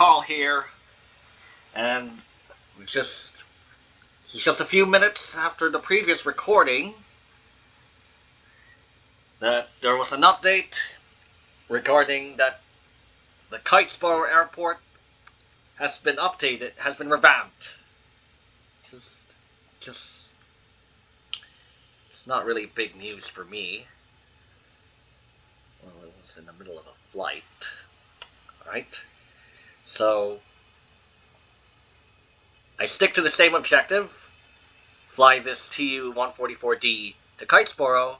Carl here, and just just a few minutes after the previous recording that there was an update regarding that the Kitesboro Airport has been updated, has been revamped. Just, just, it's not really big news for me. Well, it was in the middle of a flight. Right? So, I stick to the same objective. Fly this Tu-144D to Kitesboro.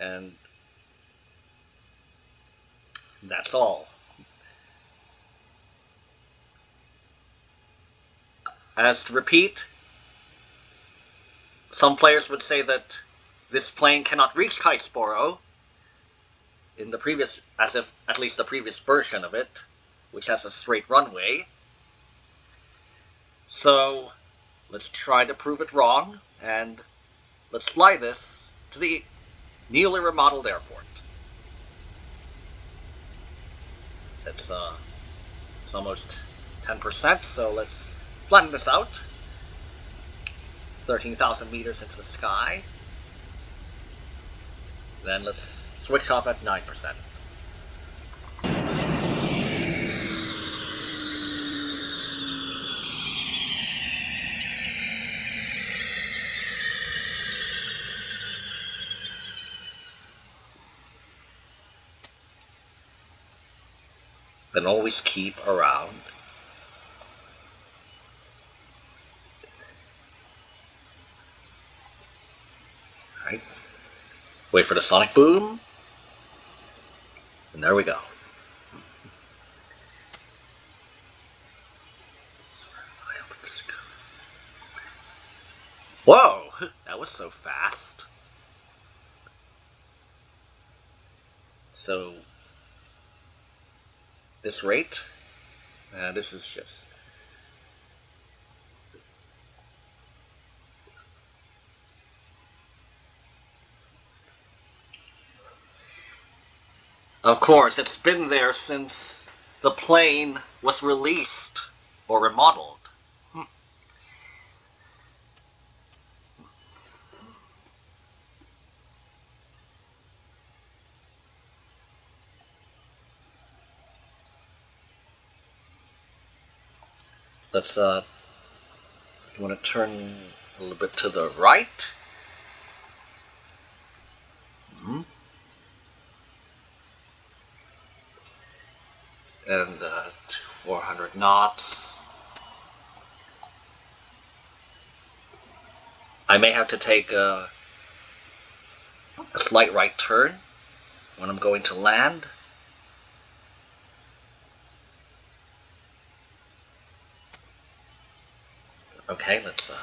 And that's all. As to repeat, some players would say that this plane cannot reach Kitesboro in the previous, as if at least the previous version of it, which has a straight runway. So let's try to prove it wrong, and let's fly this to the newly remodeled airport. It's uh, it's almost 10%, so let's flatten this out. 13,000 meters into the sky. Then let's switch off at 9%. Then always keep around Right. Wait for the sonic boom. And there we go. Whoa! That was so fast. So, this rate, uh, this is just Of course, it's been there since the plane was released or remodeled. Hmm. Let's, uh, you want to turn a little bit to the right? Mm -hmm. And uh, 400 knots. I may have to take a, a slight right turn when I'm going to land. Okay, let's, uh,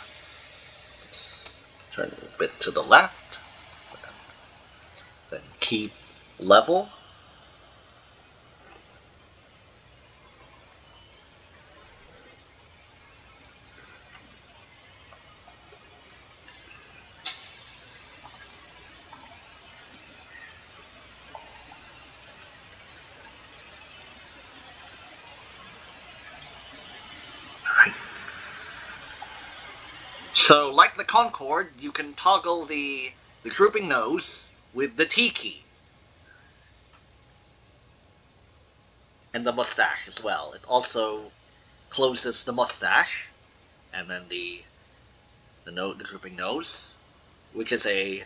let's turn a bit to the left, then keep level. So, like the Concorde, you can toggle the, the drooping nose with the T key. And the mustache as well. It also closes the mustache, and then the the note, the drooping nose, which is a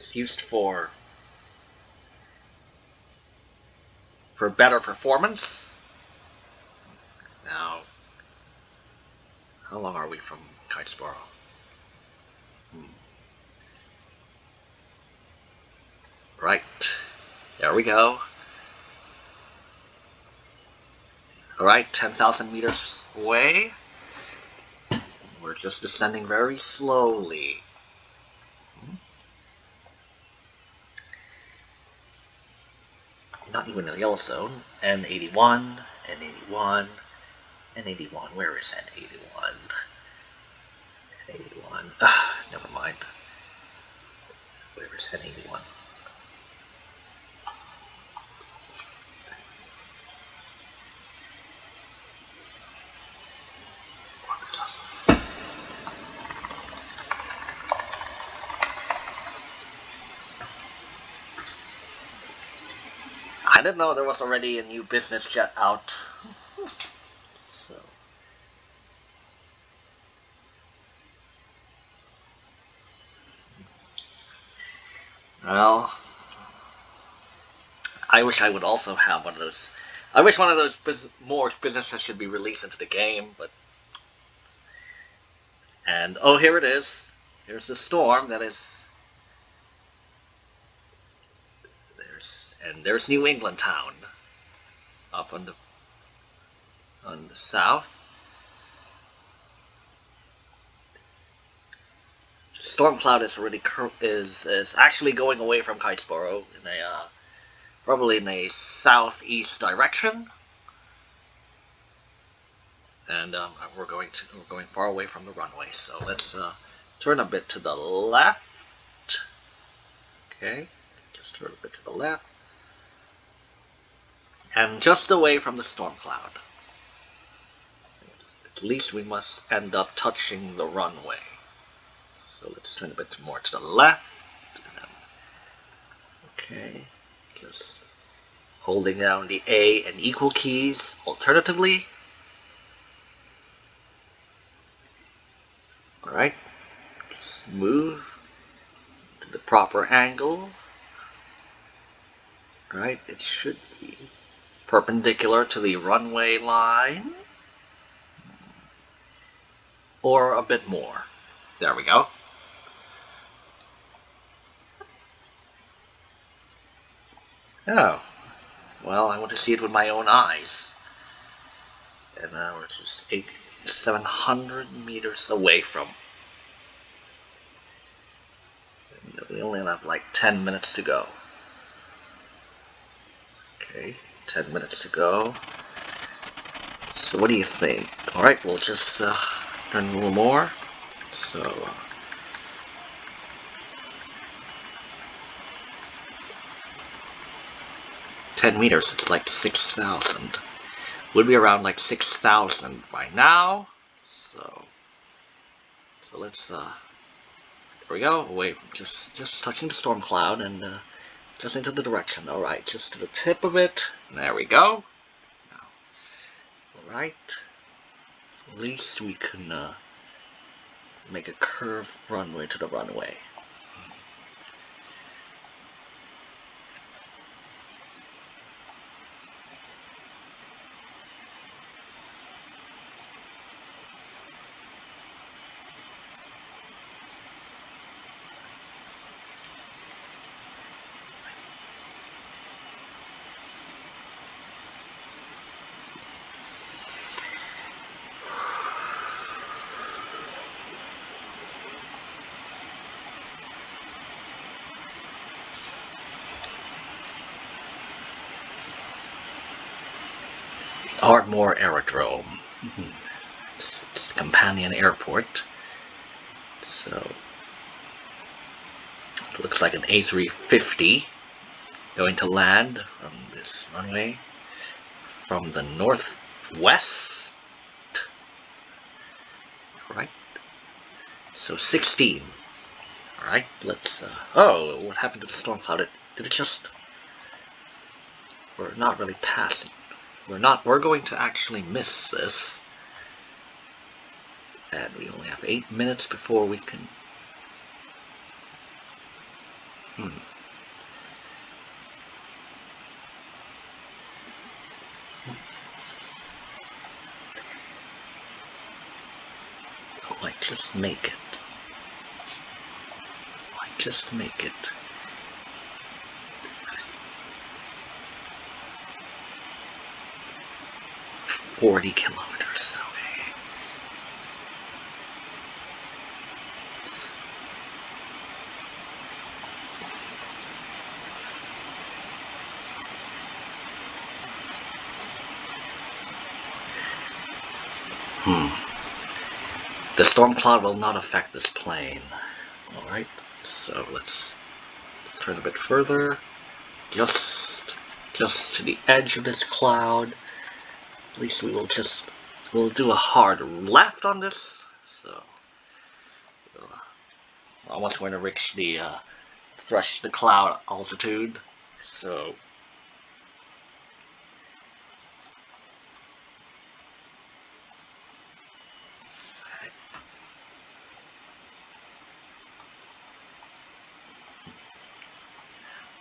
it's used for for better performance. Now, how long are we from Kitesboro? Hmm. Right. There we go. Alright, 10,000 meters away. We're just descending very slowly. Hmm. Not even in the yellow zone. N81, N81, N81, where is N81? N81, ah, never mind. Where is There's N81. I didn't know there was already a new business jet out. so. Well, I wish I would also have one of those. I wish one of those bus more businesses should be released into the game, but. And oh, here it is. Here's the storm that is. There's and there's New England Town up on the on the south. Stormcloud is already is is actually going away from Kitesboro in a uh, probably in a southeast direction, and um, we're going to we're going far away from the runway. So let's uh, turn a bit to the left. Okay, just turn a bit to the left, and just away from the storm cloud. At least we must end up touching the runway. Let's turn a bit more to the left. Okay, just holding down the A and equal keys. Alternatively, alright, just move to the proper angle. Right, it should be perpendicular to the runway line. Or a bit more. There we go. Oh. Well, I want to see it with my own eyes. And now we're just 700 meters away from. we only have like 10 minutes to go. Okay, 10 minutes to go. So what do you think? Alright, we'll just uh, turn a little more. So... 10 meters, it's like 6,000. Would be around like 6,000 by now. So, so let's, uh, there we go. Wait, just, just touching the storm cloud and, uh, just into the direction. Alright, just to the tip of it. There we go. Alright. At least we can, uh, make a curved runway to the runway. Ardmore Aerodrome. companion airport. So it looks like an A350 going to land from this runway from the northwest. Right. So 16. Alright, let's uh, oh, what happened to the storm cloud? It, did it just we're not really passing we're not, we're going to actually miss this. And we only have eight minutes before we can... Hmm. Oh, I just make it. I just make it. 40 kilometers. Hmm. The storm cloud will not affect this plane. Alright, so let's Let's turn a bit further. Just, just to the edge of this cloud. At least we will just, we'll do a hard left on this. So, uh, almost going to reach the uh, thresh the cloud altitude. So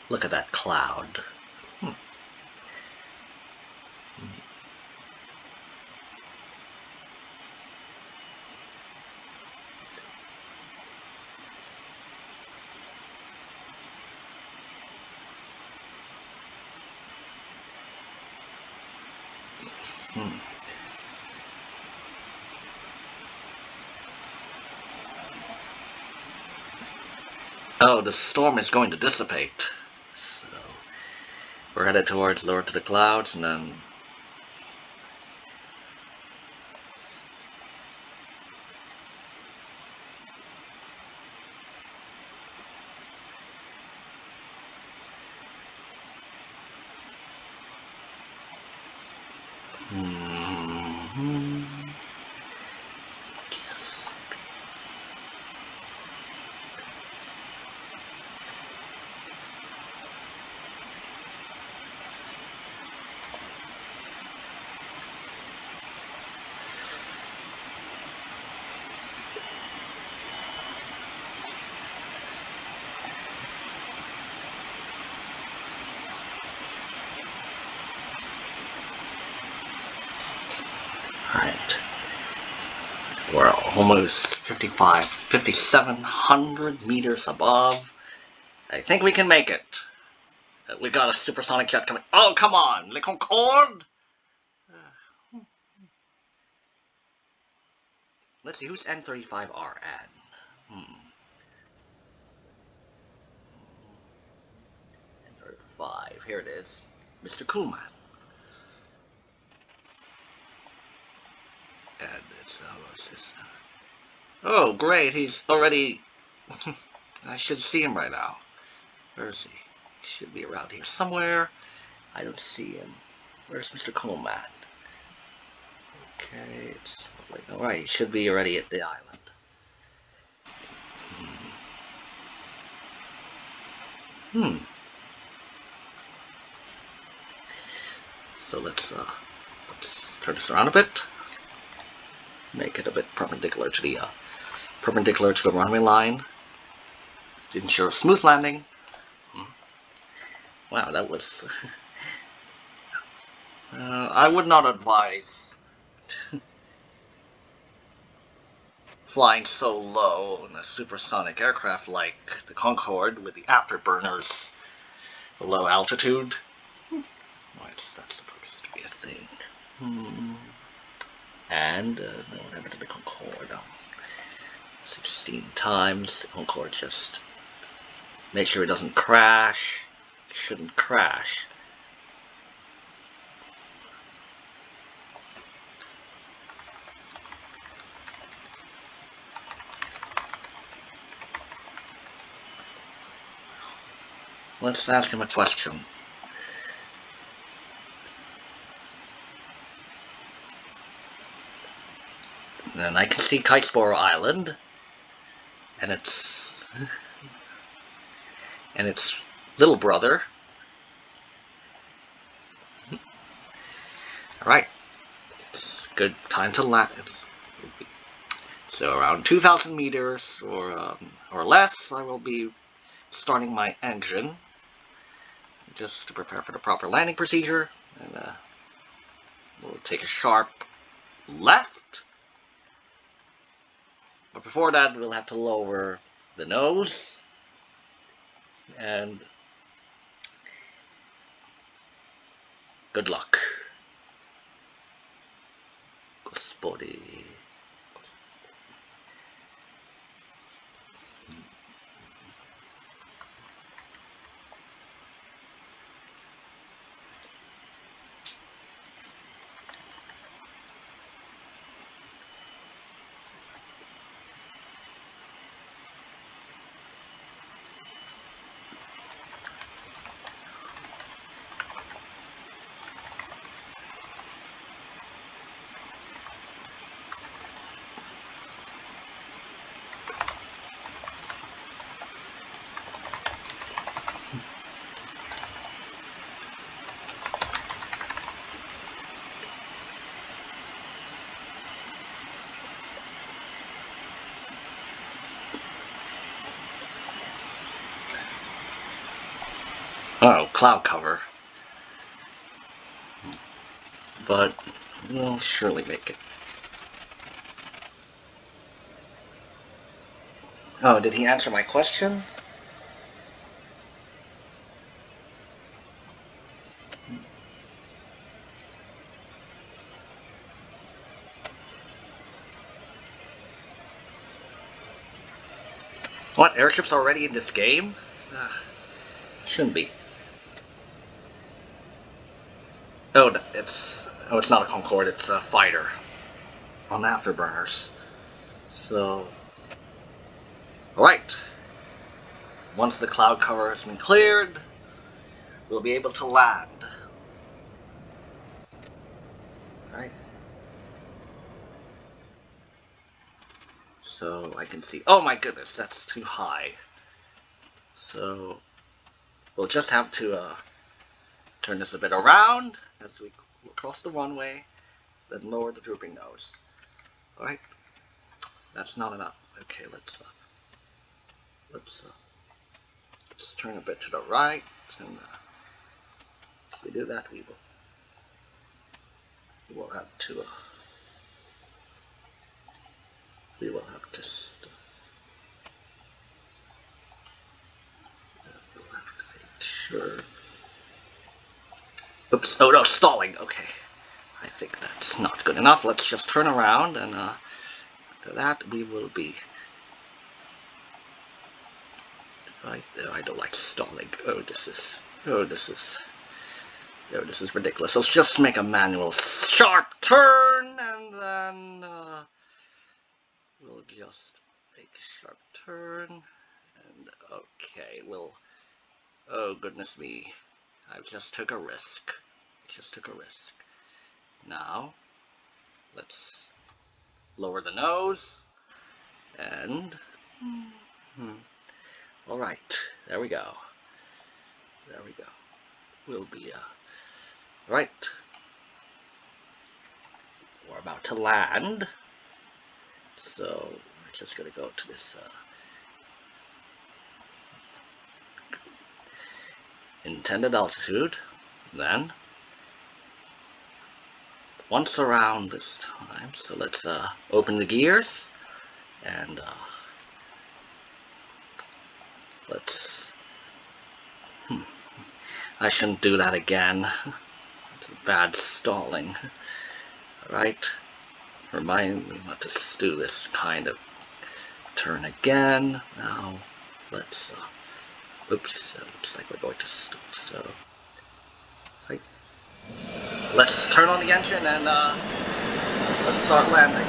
Look at that cloud. The storm is going to dissipate. So We're headed towards lower to the clouds and then Alright. We're almost 55, 5,700 meters above. I think we can make it. Uh, we got a supersonic jet coming. Oh, come on! Le Concorde! Let's see, who's N35RN? Hmm. N35, here it is. Mr. Coolman. And it's, uh, what's this? Oh, great, he's already... I should see him right now. Where is he? He should be around here somewhere. I don't see him. Where's Mr. Coleman? Okay, it's alright, he should be already at the island. Hmm. hmm. So let's uh, let's turn this around a bit make it a bit perpendicular to the uh, perpendicular to the runway line to ensure a smooth landing. Hmm. Wow, that was. uh, I would not advise flying so low in a supersonic aircraft like the Concorde with the afterburners low altitude. Why is that supposed to be a thing? Hmm and uh, no, happened to the Concorde? Um, 16 times. The Concorde just make sure it doesn't crash. It shouldn't crash. Let's ask him a question. And I can see Kitesboro Island. And its and its little brother. Alright. It's good time to land. So around 2,000 meters or, um, or less, I will be starting my engine just to prepare for the proper landing procedure. And uh, we'll take a sharp left but before that, we'll have to lower the nose. And good luck. Gospodi. Oh, cloud cover. But we'll surely make it. Oh, did he answer my question? What, airships already in this game? Shouldn't be. Oh, it's oh, it's not a Concorde. It's a fighter on afterburners. So, all right. Once the cloud cover has been cleared, we'll be able to land. All right. So I can see. Oh my goodness, that's too high. So we'll just have to uh, turn this a bit around as we cross the runway, then lower the drooping nose. Alright, that's not enough. Okay, let's, uh, let's, uh, let's turn a bit to the right, and uh, if we do that, we will, we will have to, uh, we will have to, we'll have to make sure Oops, oh no, stalling, okay. I think that's not good enough. Let's just turn around and uh, after that we will be... I, I don't like stalling. Oh, this is... Oh, this is... Oh, this is ridiculous. Let's just make a manual sharp turn and then uh, we'll just make a sharp turn and okay, we'll... Oh, goodness me. I just took a risk. Just took a risk. Now, let's lower the nose. And, hmm, all right, there we go. There we go. We'll be, uh, right. We're about to land. So, we're just going to go to this, uh, intended altitude, then once around this time. So let's uh, open the gears and uh, let's. Hmm, I shouldn't do that again. It's bad stalling. Alright, remind me not to do this kind of turn again. Now let's. Uh, Oops, it looks like we're going to stop, so... Right. Let's turn on the engine and uh, let's start landing.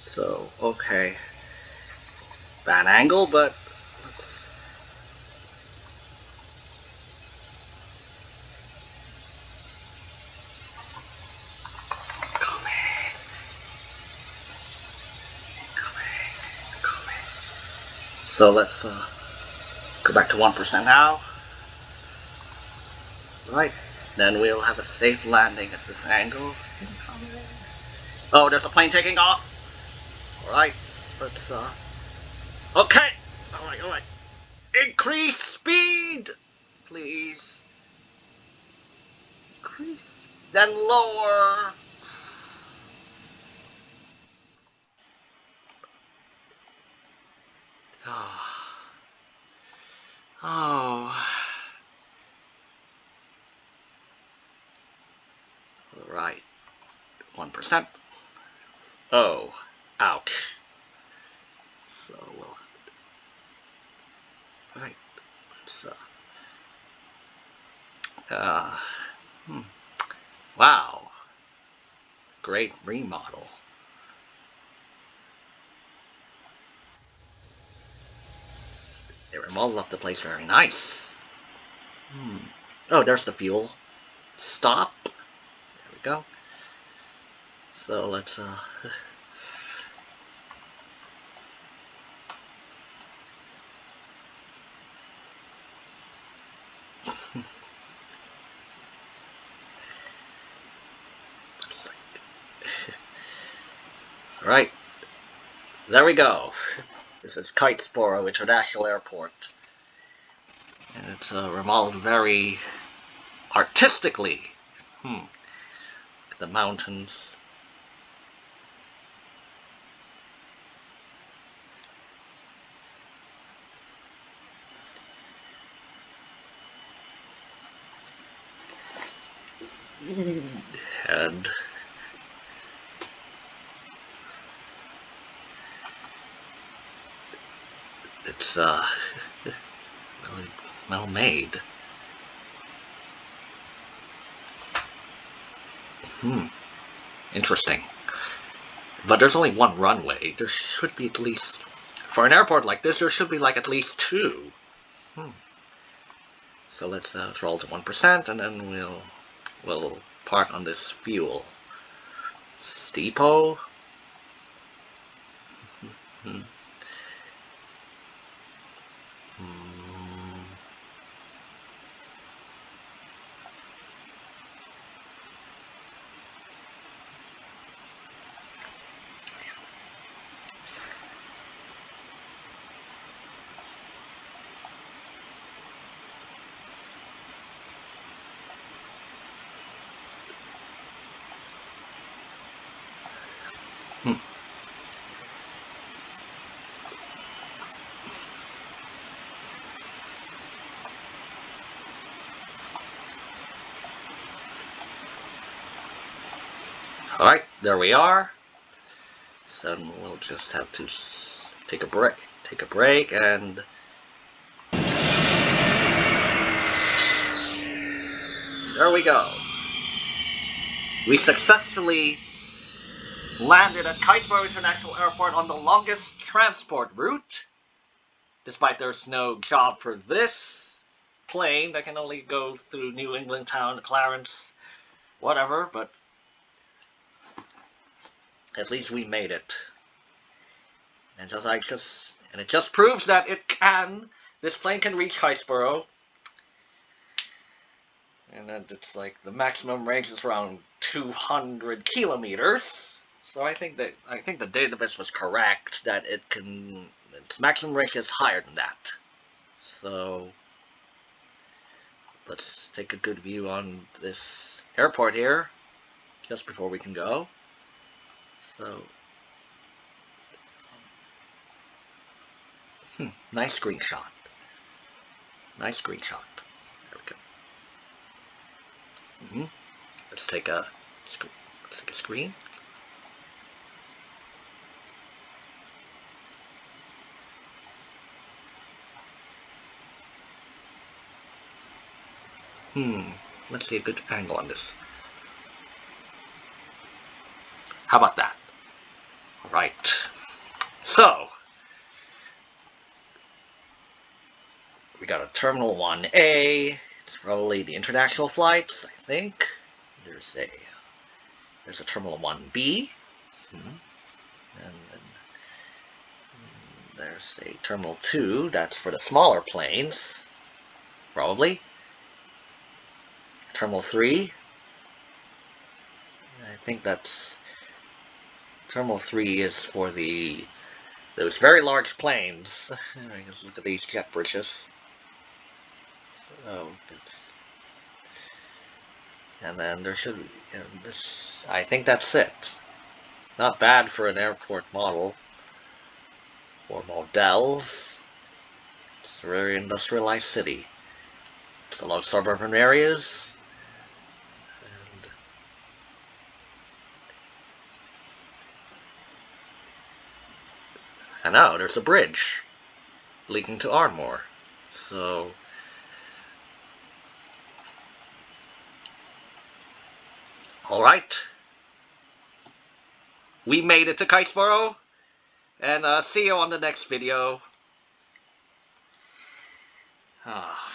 So, okay. Bad angle, but So let's uh, go back to 1% now. Right, then we'll have a safe landing at this angle. Oh, there's a plane taking off. Alright, let's, uh, okay. Alright, alright. Increase speed, please. Increase, then lower. Oh. Oh. All right. 1%. Oh. Ouch. So we'll... Right. Uh... Uh... Hmm. Wow. Great remodel. They were all left the place very nice. Hmm. Oh, there's the fuel. Stop. There we go. So let's, uh... There we go. This is Kitesboro International Airport. And it's uh, remodeled very artistically. Hmm. The mountains. And uh really well made. Hmm. Interesting. But there's only one runway. There should be at least for an airport like this, there should be like at least two. Hmm. So let's uh, roll to one percent, and then we'll we'll park on this fuel depot. Hmm. Hmm. Hmm. Alright, there we are. So we'll just have to take a break, take a break, and there we go. We successfully landed at Kitesboro International Airport on the longest transport route, despite there's no job for this plane that can only go through New England Town, Clarence, whatever, but at least we made it. And just like just and it just proves that it can this plane can reach Kitesboro. And it's like the maximum range is around 200 kilometers. So I think that I think the database was correct that it can its maximum range is higher than that. So let's take a good view on this airport here just before we can go. So hmm, nice screenshot. Nice screenshot. There we go. Mm -hmm. Let's take a let's take a screen. Hmm, let's see a good angle on this. How about that? Right. So, we got a Terminal 1A. It's probably the international flights, I think. There's a there's a Terminal 1B. Hmm. And then there's a Terminal 2. That's for the smaller planes, probably. Terminal 3. I think that's Terminal 3 is for the those very large planes. Just look at these jet bridges. Oh, so, and then there should be, this, I think that's it. Not bad for an airport model. Or models. It's a very industrialized city. It's a lot of suburban areas. And now there's a bridge leading to Ardmore. So Alright. We made it to Kitesboro. And uh, see you on the next video. Ah.